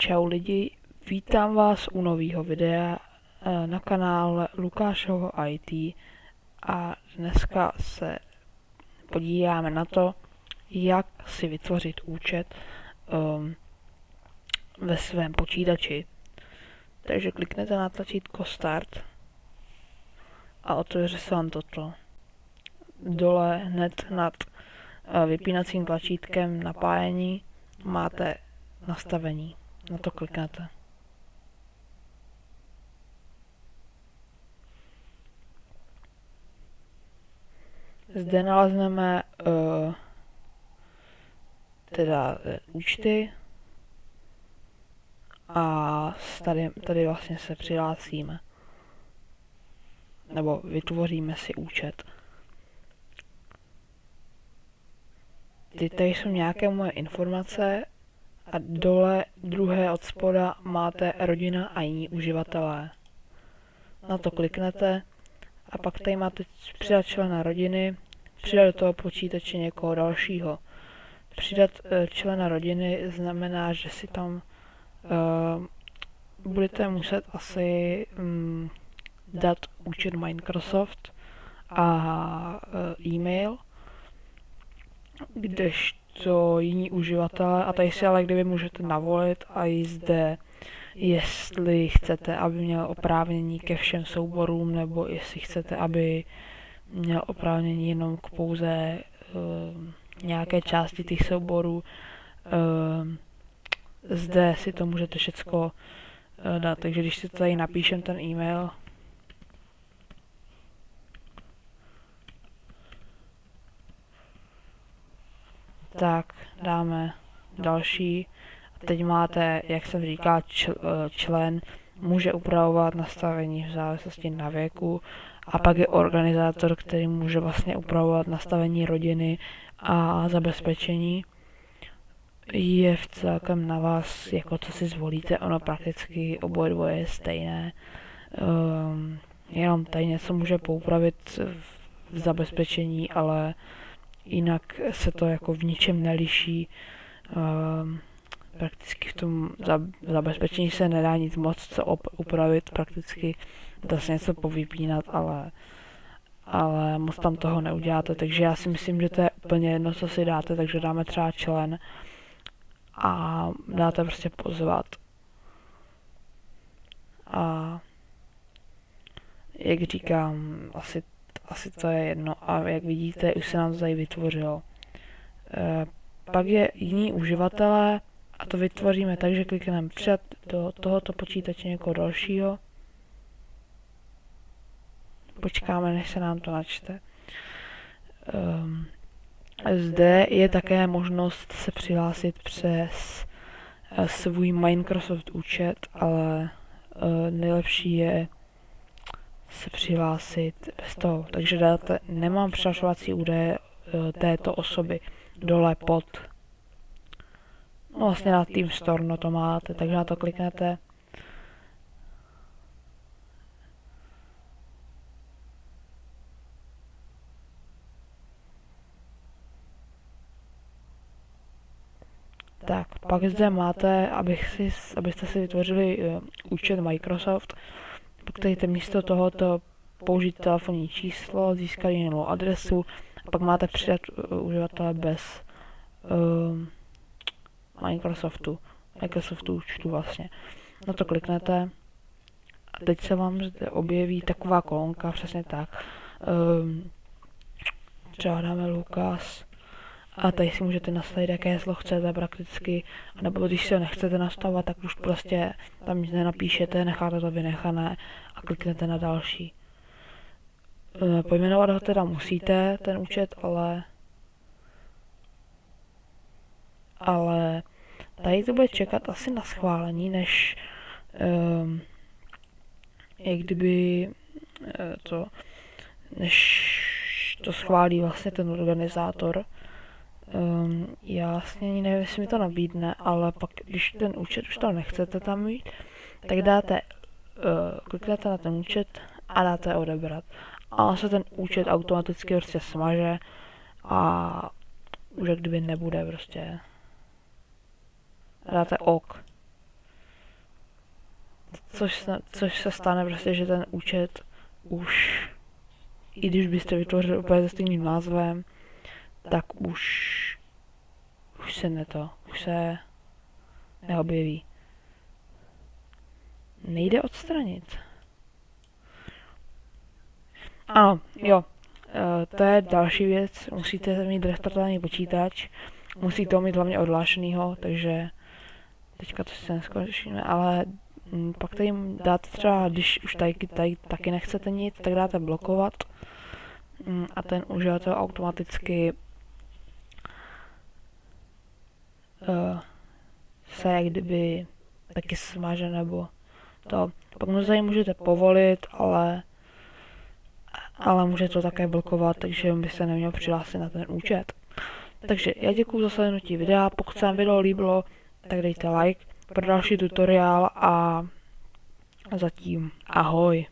Čau lidi, vítám vás u nového videa eh, na kanále Lukášovo IT a dneska se podíváme na to, jak si vytvořit účet um, ve svém počítači. Takže kliknete na tlačítko Start a otevře se vám toto. Dole hned nad uh, vypínacím tlačítkem napájení máte nastavení. Na to kliknete. Zde nalezneme uh, teda uh, účty a tady, tady vlastně se přihlásíme. Nebo vytvoříme si účet. Ty tady jsou nějaké moje informace a dole druhé od spoda máte rodina a jiní uživatelé. Na to kliknete a pak tady máte přidat člena rodiny, přidat do toho počítače někoho dalšího. Přidat uh, člena rodiny znamená, že si tam uh, budete muset asi um, dát účet Microsoft a uh, e-mail, kdežto co jiní uživatelé a tady si ale kdyby můžete navolit a i zde jestli chcete, aby měl oprávnění ke všem souborům, nebo jestli chcete, aby měl oprávnění jenom k pouze uh, nějaké části těch souborů. Uh, zde si to můžete všecko uh, dát, takže když si tady napíšem ten e-mail, tak dáme další. A teď máte, jak jsem říkal, čl, eh, člen může upravovat nastavení v závislosti na věku a pak je organizátor, který může vlastně upravovat nastavení rodiny a zabezpečení. Je v celkem na vás, jako co si zvolíte, ono prakticky oboje dvoje je stejné. Um, jenom tady něco může poupravit v zabezpečení, ale jinak se to jako v ničem neliší. Uh, prakticky v tom zabezpečení se nedá nic moc co upravit, prakticky dá se něco povypínat, ale, ale moc tam toho neuděláte, takže já si myslím, že to je úplně jedno, co si dáte, takže dáme třeba člen a dáte prostě pozvat. A jak říkám, asi asi to je jedno. A jak vidíte, už se nám to tady vytvořilo. E, pak je jiný uživatelé a to vytvoříme tak, že klikneme před do tohoto počítače někoho dalšího. Počkáme, než se nám to načte. Um, zde je také možnost se přihlásit přes uh, svůj Microsoft účet, ale uh, nejlepší je se přihlásit bez toho. Takže dáte, nemám přihlašovací údaje e, této osoby dole pod. No vlastně na Team Store no to máte, takže na to kliknete. Tak, pak zde máte, abych si, abyste si vytvořili uh, účet Microsoft, Pokud místo tohoto použít telefonní číslo, získat jinou adresu a pak máte přidat uh, uživatele bez uh, Microsoftu, Microsoftu účtu vlastně. Na to kliknete a teď se vám zde objeví taková kolonka, přesně tak. Um, třeba dáme Lukas a tady si můžete nastavit, jaké heslo chcete prakticky, nebo když si ho nechcete nastavovat, tak už prostě tam nic nenapíšete, necháte to vynechané a kliknete na další. E, pojmenovat ho teda musíte, ten účet, ale ale tady to bude čekat asi na schválení, než um, jak kdyby to, než to schválí vlastně ten organizátor. Um, já vlastně ani nevím, jestli mi to nabídne, ale pak, když ten účet už to nechcete tam mít, tak dáte, uh, kliknete na ten účet a dáte odebrat. A se ten účet automaticky prostě smaže a už jak kdyby nebude prostě. Dáte OK. což se, což se stane prostě, že ten účet už, i když byste vytvořili úplně se stejným názvem, tak už, už se ne to, už se neobjeví. Nejde odstranit. Ano, jo, to je další věc, musíte mít restartovaný počítač, musíte ho mít hlavně odhlášenýho, takže teďka to si neskončíme, ale m, pak tady dáte třeba, když už tady, tady taky nechcete nic, tak dáte blokovat. M, a ten uživatel automaticky uh, se jak kdyby taky smaže nebo to. Mu tady můžete povolit, ale ale může to také blokovat, takže by se neměl přihlásit na ten účet. Takže já děkuji za slednutí videa, pokud se vám video líbilo, tak dejte like pro další tutoriál a zatím ahoj.